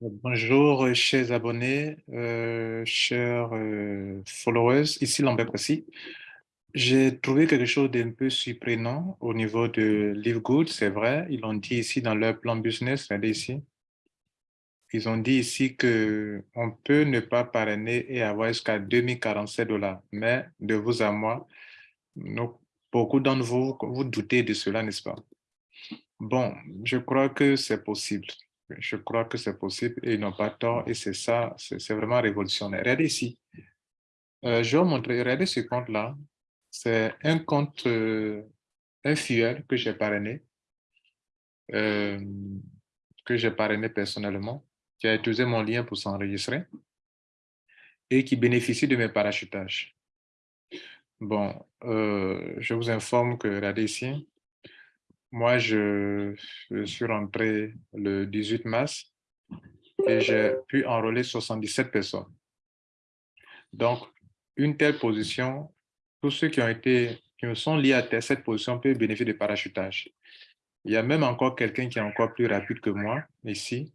Bonjour, euh, chers abonnés, euh, chers euh, followers, ici Lambert aussi. J'ai trouvé quelque chose d'un peu surprenant au niveau de LiveGood, c'est vrai. Ils l'ont dit ici dans leur plan business, regardez ici. Ils ont dit ici qu'on peut ne pas parrainer et avoir jusqu'à 2047 dollars. Mais de vous à moi, beaucoup d'entre vous, vous doutez de cela, n'est-ce pas? Bon, je crois que c'est possible. Je crois que c'est possible et ils n'ont pas tort et c'est ça, c'est vraiment révolutionnaire. Regardez ici. Euh, je vais vous montrer, regardez ce compte-là. C'est un compte, euh, un fuel que j'ai parrainé, euh, que j'ai parrainé personnellement, qui a utilisé mon lien pour s'enregistrer et qui bénéficie de mes parachutages. Bon, je vous informe que, regardez ici, moi, je, suis rentré le 18 mars et j'ai pu enrôler 77 personnes. Donc, une telle position, tous ceux qui ont été, qui sont liés à cette position peuvent bénéficier de parachutage. Il y a même encore quelqu'un qui est encore plus rapide que moi, ici.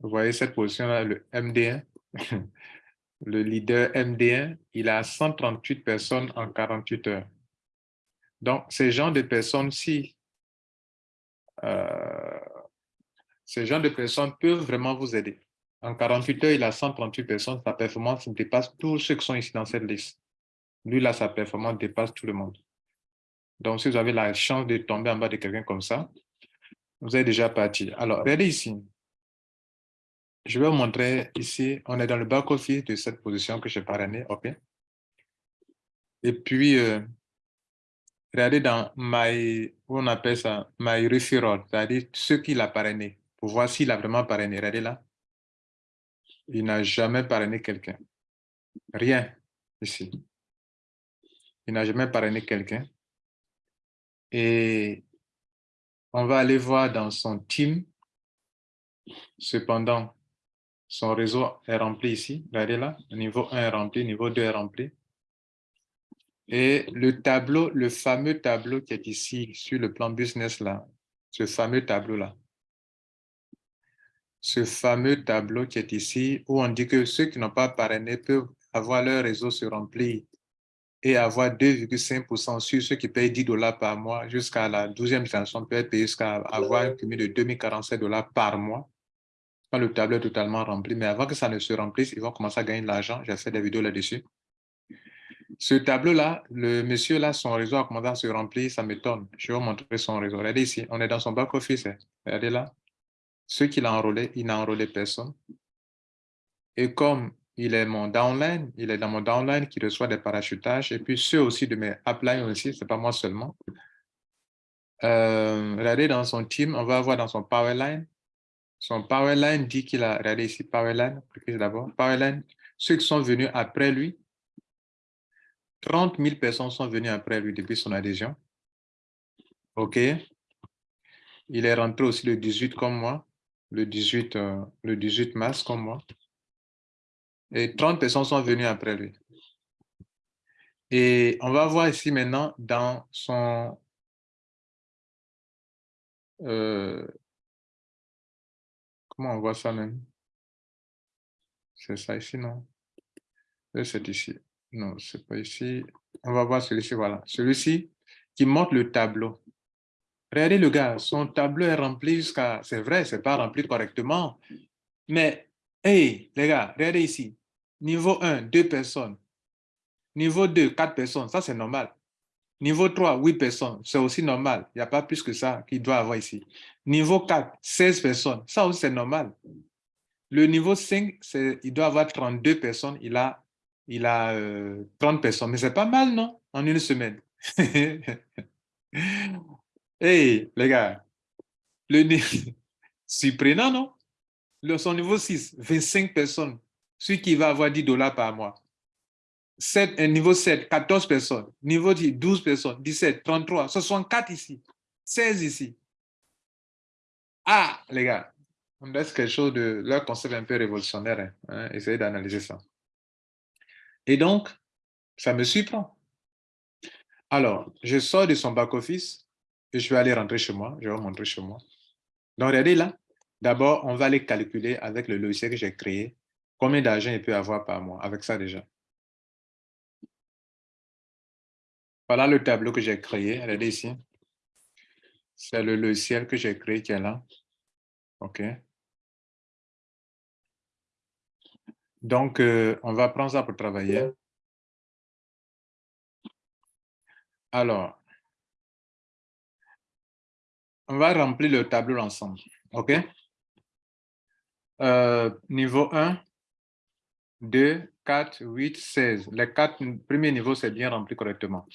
Vous voyez cette position-là, le MD1, le leader MD1, il a 138 personnes en 48 heures. Donc, ces gens de personnes-ci, euh, ces gens de personnes peuvent vraiment vous aider. En 48 heures, il a 138 personnes, sa performance dépasse tous ceux qui sont ici dans cette liste. Lui, là, sa performance dépasse tout le monde. Donc, si vous avez la chance de tomber en bas de quelqu'un comme ça, vous êtes déjà parti. Alors, regardez ici. Je vais vous montrer ici, on est dans le back-office de cette position que j'ai parrainée, OK? Et puis, euh, regardez dans My, on appelle ça, My Referral, c'est-à-dire ceux qu'il a parrainé, pour voir s'il a vraiment parrainé. Regardez là. Il n'a jamais parrainé quelqu'un. Rien ici. Il n'a jamais parrainé quelqu'un. Et on va aller voir dans son team. Cependant, son réseau est rempli ici. Regardez là. Niveau 1 est rempli, niveau 2 est rempli. Et le tableau, le fameux tableau qui est ici sur le plan business là, ce fameux tableau là, ce fameux tableau qui est ici où on dit que ceux qui n'ont pas parrainé peuvent avoir leur réseau se remplir et avoir 2,5% sur ceux qui payent 10 dollars par mois jusqu'à la 12e génération peut être payé jusqu'à avoir un cumul de 2047 dollars par mois quand le tableau est totalement rempli. Mais avant que ça ne se remplisse, ils vont commencer à gagner de l'argent. J'ai fait des vidéos là-dessus. Ce tableau-là, le monsieur là, son réseau a commencé à se remplir, ça m'étonne. Je vais vous montrer son réseau. Regardez ici, on est dans son back-office. Hein. Regardez là. Ceux qu'il a enrôlé, il n'a enrôlé personne. Et comme il est mon downline, il est dans mon downline qui reçoit des parachutages, et puis ceux aussi de mes uplines aussi, ce n'est pas moi seulement. Euh, regardez dans son team, on va voir dans son powerline. Son powerline dit qu'il a, regardez ici, powerline, d'abord, powerline, ceux qui sont venus après lui, 30 000 personnes sont venues après lui depuis son adhésion. OK. Il est rentré aussi le 18 comme moi, le 18, euh, le 18 mars comme moi. Et 30 personnes sont venues après lui. Et on va voir ici maintenant dans son... Euh, comment on voit ça même? C'est ça ici, non? C'est ici. Non, c'est pas ici. On va voir celui-ci, voilà. Celui-ci qui montre le tableau. Regardez le gars, son tableau est rempli jusqu'à... C'est vrai, c'est pas rempli correctement. Mais, hey, les gars, regardez ici. Niveau 1, 2 personnes. Niveau 2, 4 personnes. Ça, c'est normal. Niveau 3, 8 personnes. C'est aussi normal. Il n'y a pas plus que ça qu'il doit avoir ici. Niveau 4, 16 personnes. Ça aussi, c'est normal. Le niveau 5, il doit avoir 32 personnes. Il a il a 30 euh, personnes. Mais c'est pas mal, non? En une semaine. hey, les gars, le surprenant, non? Son niveau 6, 25 personnes. Celui qui va avoir 10 dollars par mois. 7, un niveau 7, 14 personnes. Niveau 10, 12 personnes. 17, 33, 64 ici. 16 ici. Ah, les gars, on laisse quelque chose de leur concept un peu révolutionnaire. Hein? hein essayez d'analyser ça. Et donc, ça me surprend. Alors, je sors de son back-office et je vais aller rentrer chez moi. Je vais montrer chez moi. Donc, regardez là, D'abord, on va les calculer avec le logiciel que j'ai créé. Combien d'argent il peut avoir par mois avec ça déjà? Voilà le tableau que j'ai créé. Regardez ici. C'est le logiciel que j'ai créé qui est là. OK. Donc, euh, on va prendre ça pour travailler. Alors, on va remplir le tableau ensemble. OK? Euh, niveau 1, 2, 4, 8, 16. Les quatre premiers niveaux, c'est bien rempli correctement.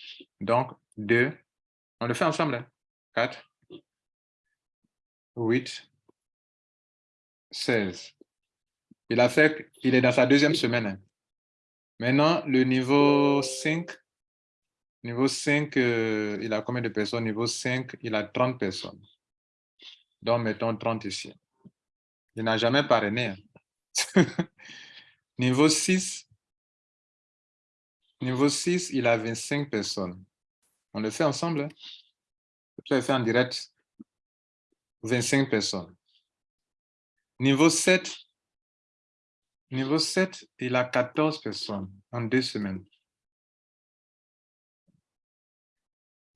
Donc, 2, on le fait ensemble. 4, 8, 16. Il a fait, il est dans sa deuxième semaine. Hein. Maintenant, le niveau 5, niveau 5, euh, il a combien de personnes? Niveau 5, il a 30 personnes. Donc, mettons 30 ici. Il n'a jamais parrainé. Hein. niveau 6, niveau 6, il a 25 personnes. On le fait ensemble. Hein? Le fait en direct. 25 personnes. Niveau 7, niveau 7, il a 14 personnes en deux semaines.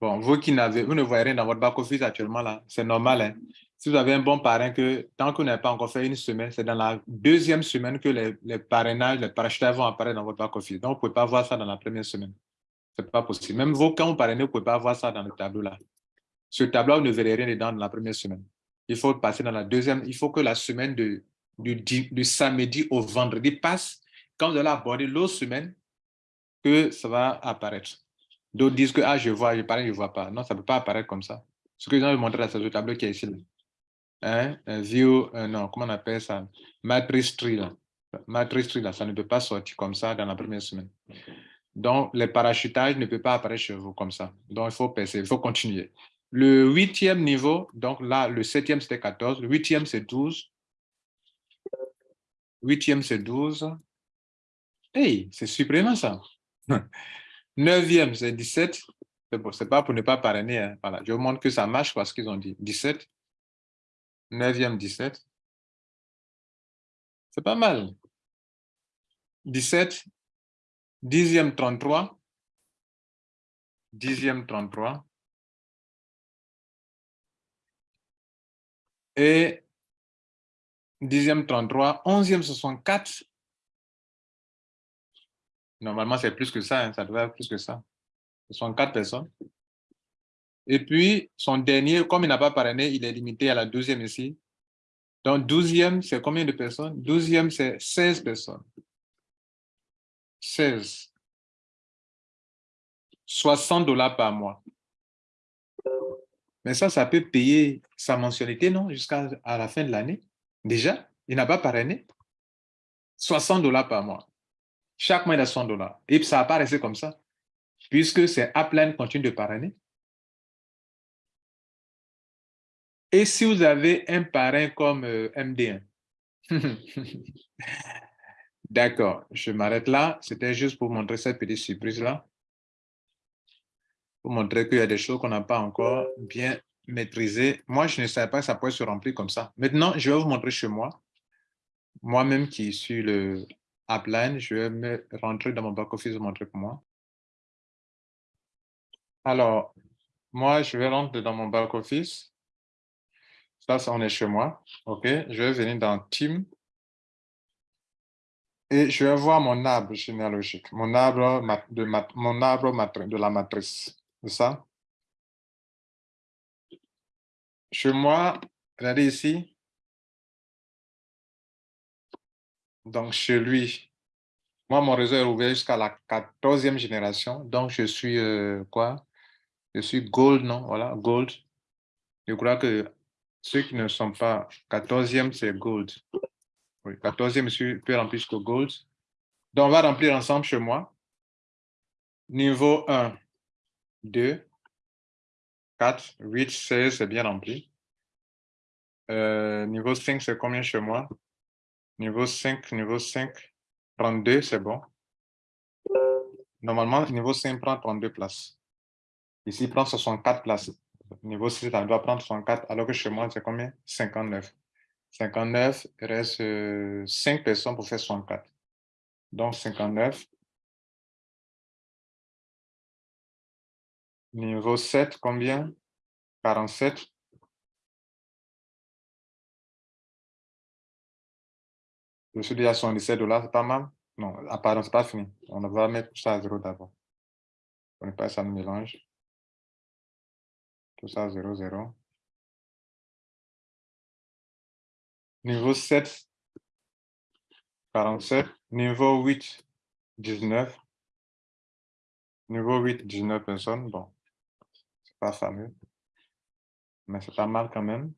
Bon, vous qui n'avez, vous ne voyez rien dans votre back-office actuellement là, c'est normal. Hein? Si vous avez un bon parrain que tant vous n'avez pas encore fait une semaine, c'est dans la deuxième semaine que les, parrainages, les parachutages vont apparaître dans votre back-office. Donc, vous ne pouvez pas voir ça dans la première semaine. Ce n'est pas possible. Même vous, quand vous parrainez, vous ne pouvez pas voir ça dans le tableau là. Ce tableau, vous ne verrez rien dedans dans la première semaine. Il faut passer dans la deuxième. Il faut que la semaine de, du, du samedi au vendredi passe. Quand vous allez aborder l'autre semaine, que ça va apparaître. D'autres disent que ah, je vois, je parle, je ne vois pas. Non, ça ne peut pas apparaître comme ça. Ce que je vais vous montrer, c'est le tableau qui est ici. Hein? Un view, euh, non, comment on appelle ça? Matrice tree. Là. Matrice tree, là, ça ne peut pas sortir comme ça dans la première semaine. Donc, les parachutages ne peuvent pas apparaître chez vous comme ça. Donc, il faut passer, il faut continuer. Le huitième niveau, donc là, le septième, c'était 14. Le huitième, c'est 12. Huitième, c'est 12. Hey, c'est surprenant ça. Neuvième, c'est 17. C'est pas pour ne pas parrainer. Hein. Voilà. Je vous montre que ça marche parce qu'ils ont dit 17. Neuvième, 17. C'est pas mal. 17. Dixième, 33. Dixième, 33. Et dixième, 33. Onzième, 64. Normalement, c'est plus que ça, hein, ça devrait être plus que ça. Ce sont quatre personnes. Et puis, son dernier, comme il n'a pas parrainé, il est limité à la douzième ici. Donc, douzième, c'est combien de personnes? Douzième, c'est 16 personnes. 16. 60 dollars par mois. Mais ça, ça peut payer sa mensualité, non? Jusqu'à la fin de l'année. Déjà, il n'a pas parrainé. 60 dollars par mois. Chaque mois, il a 100 dollars. Et ça va pas rester comme ça, puisque c'est Upline continue de parrainer. Et si vous avez un parrain comme euh, MD1, D'accord, je m'arrête là. C'était juste pour montrer cette petite surprise-là. Pour montrer qu'il y a des choses qu'on n'a pas encore bien maîtrisées. Moi, je ne savais pas que ça pouvait se remplir comme ça. Maintenant, je vais vous montrer chez moi. Moi-même qui suis le Upline, je vais me rentrer dans mon back-office et montrer pour moi. Alors, moi, je vais rentrer dans mon back-office. Ça, on est chez moi. OK, je vais venir dans Team. Et je vais voir mon arbre généalogique, mon arbre de, mon arbre de la matrice. C'est ça? Chez moi, regardez ici, Donc, chez lui, moi, mon réseau est ouvert jusqu'à la 14e génération. Donc, je suis euh, quoi? Je suis gold, non? Voilà, gold. Je crois que ceux qui ne sont pas 14e, c'est gold. Oui, 14e, je peux remplir jusqu'au gold. Donc, on va remplir ensemble chez moi. Niveau 1, 2, 4, 8, 16, c'est bien rempli. Euh, niveau 5, c'est combien chez moi? Niveau 5, niveau 5, 32, c'est bon. Normalement, niveau 5 prend 32 places. Ici, il prend 64 places. Niveau 6, ça doit prendre 64, alors que chez moi, c'est combien? 59. 59, il reste 5 euh, personnes pour faire 64. Donc 59. Niveau 7, combien? 47. Je suis déjà à 77 dollars, c'est pas mal? Non, pardon, c'est pas fini. On va mettre ça à 0 d'abord. On n'est pas ça me mélange. Tout ça à 0, 0. Niveau 7, 47. Niveau 8, 19. Niveau 8, 19 personnes. Bon, pas fameux. Mais c'est pas mal quand même.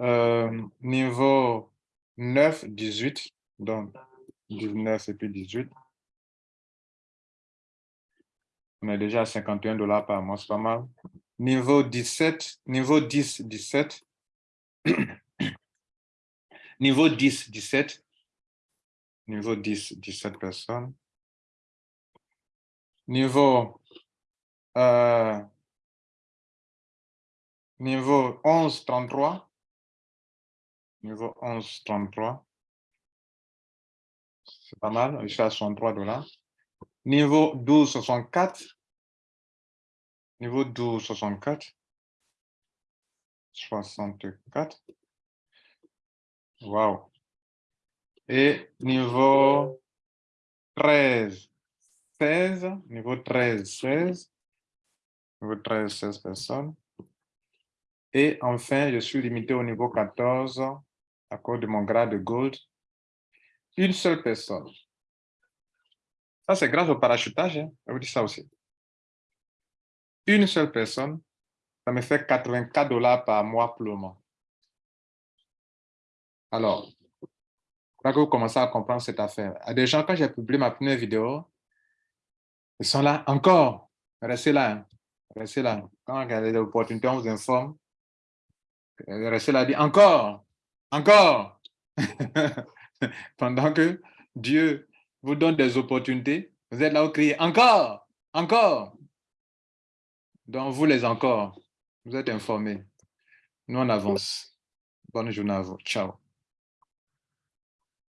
Euh, niveau 9, 18. Donc, 19 et puis 18. On est déjà à 51 dollars par mois, c'est pas mal. Niveau 17, niveau 10, 17. niveau 10, 17. Niveau 10, 17 personnes. Niveau, euh, niveau 11, 33. Niveau 11, 33. C'est pas mal, je suis à 63 dollars. Niveau 12, 64. Niveau 12, 64. 64. Wow. Et niveau 13, 16. Niveau 13, 16. Niveau 13, 16 personnes. Et enfin, je suis limité au niveau 14 à cause de mon grade de gold. Une seule personne. Ça, c'est grâce au parachutage. Hein. Je vous dis ça aussi. Une seule personne, ça me fait 84 dollars par mois pour le moment. Alors, là que vous commencez à comprendre cette affaire. À des gens, quand j'ai publié ma première vidéo, ils sont là encore. Restez là. Hein. Restez là. Quand il y a des opportunités, on vous informe. Restez là, dit encore, encore. Pendant que Dieu vous donne des opportunités, vous êtes là où crier encore, encore. Donc, vous les encore, vous êtes informés. Nous, on avance. Bonne journée à vous. Ciao.